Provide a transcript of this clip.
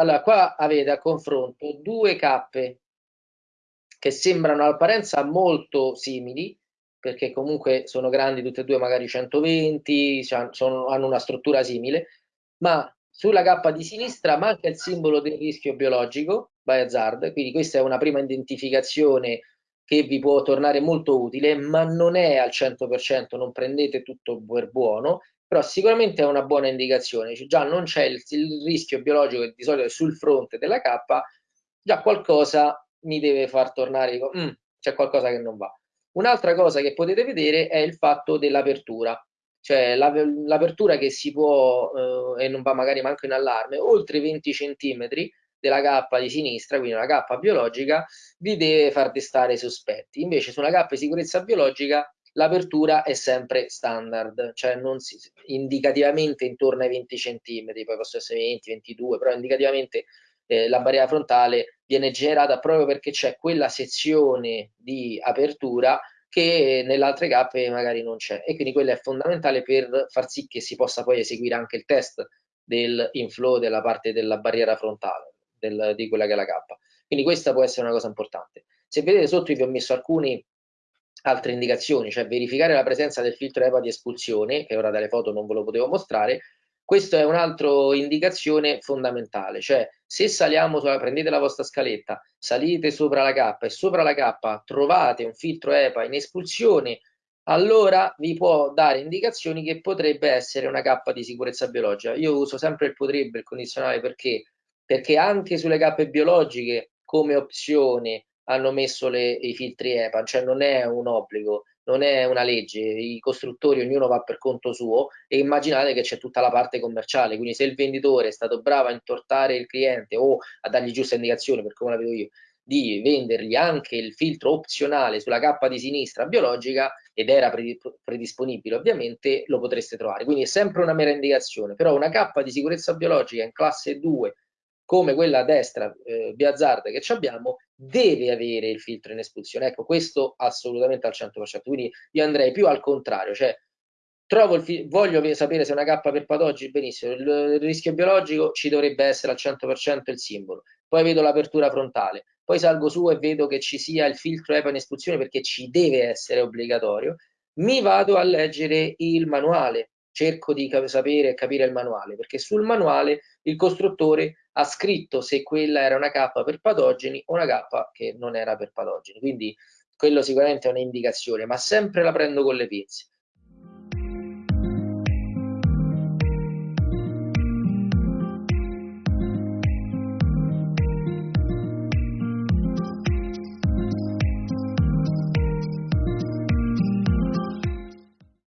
Allora, qua avete a confronto due cappe che sembrano all'apparenza molto simili, perché comunque sono grandi tutte e due, magari 120, sono, hanno una struttura simile, ma sulla cappa di sinistra manca il simbolo del rischio biologico, by hazard, quindi questa è una prima identificazione che vi può tornare molto utile, ma non è al 100%, non prendete tutto per buono, però sicuramente è una buona indicazione, cioè, già non c'è il, il, rischio biologico che di solito è sul fronte della cappa, già qualcosa mi deve far tornare, mm, c'è qualcosa che non va. Un'altra cosa che potete vedere è il fatto dell'apertura, cioè l'apertura che si può, eh, e non va magari manco in allarme, oltre 20 cm della cappa di sinistra, quindi una cappa biologica, vi deve far destare sospetti. Invece su una cappa di sicurezza biologica l'apertura è sempre standard, cioè non si, indicativamente intorno ai 20 cm, poi possono essere 20, 22, però indicativamente eh, la barriera frontale viene generata proprio perché c'è quella sezione di apertura che nelle altre cappe magari non c'è e quindi quella è fondamentale per far sì che si possa poi eseguire anche il test del inflow della parte della barriera frontale del, di quella che è la cappa. Quindi questa può essere una cosa importante. Se vedete sotto vi ho messo alcune altre indicazioni, cioè verificare la presenza del filtro EPA di espulsione, che ora dalle foto non ve lo potevo mostrare, questa è un'altra indicazione fondamentale, cioè se saliamo, sulla, prendete la vostra scaletta, salite sopra la cappa e sopra la cappa trovate un filtro EPA in espulsione, allora vi può dare indicazioni che potrebbe essere una cappa di sicurezza biologica. Io uso sempre il potrebbe, il condizionale, perché? Perché anche sulle cappe biologiche come opzione hanno messo le, i filtri EPA, cioè non è un obbligo, non è una legge, i costruttori ognuno va per conto suo e immaginate che c'è tutta la parte commerciale, quindi se il venditore è stato bravo a intortare il cliente o a dargli giusta indicazione, per come la vedo io, di vendergli anche il filtro opzionale sulla cappa di sinistra biologica ed era predisponibile ovviamente, lo potreste trovare. Quindi è sempre una mera indicazione, però una cappa di sicurezza biologica in classe 2 come quella a destra, eh, Biazzard, che abbiamo, deve avere il filtro in espulsione. Ecco, questo assolutamente al 100%. Quindi io andrei più al contrario, cioè voglio sapere se è una K per patogeni, benissimo, il, il rischio biologico ci dovrebbe essere al 100% il simbolo. Poi vedo l'apertura frontale, poi salgo su e vedo che ci sia il filtro EPA in espulsione perché ci deve essere obbligatorio. Mi vado a leggere il manuale, cerco di sapere e capire il manuale, perché sul manuale il costruttore ha scritto se quella era una K per patogeni o una K che non era per patogeni. Quindi quello sicuramente è un'indicazione, ma sempre la prendo con le pinze.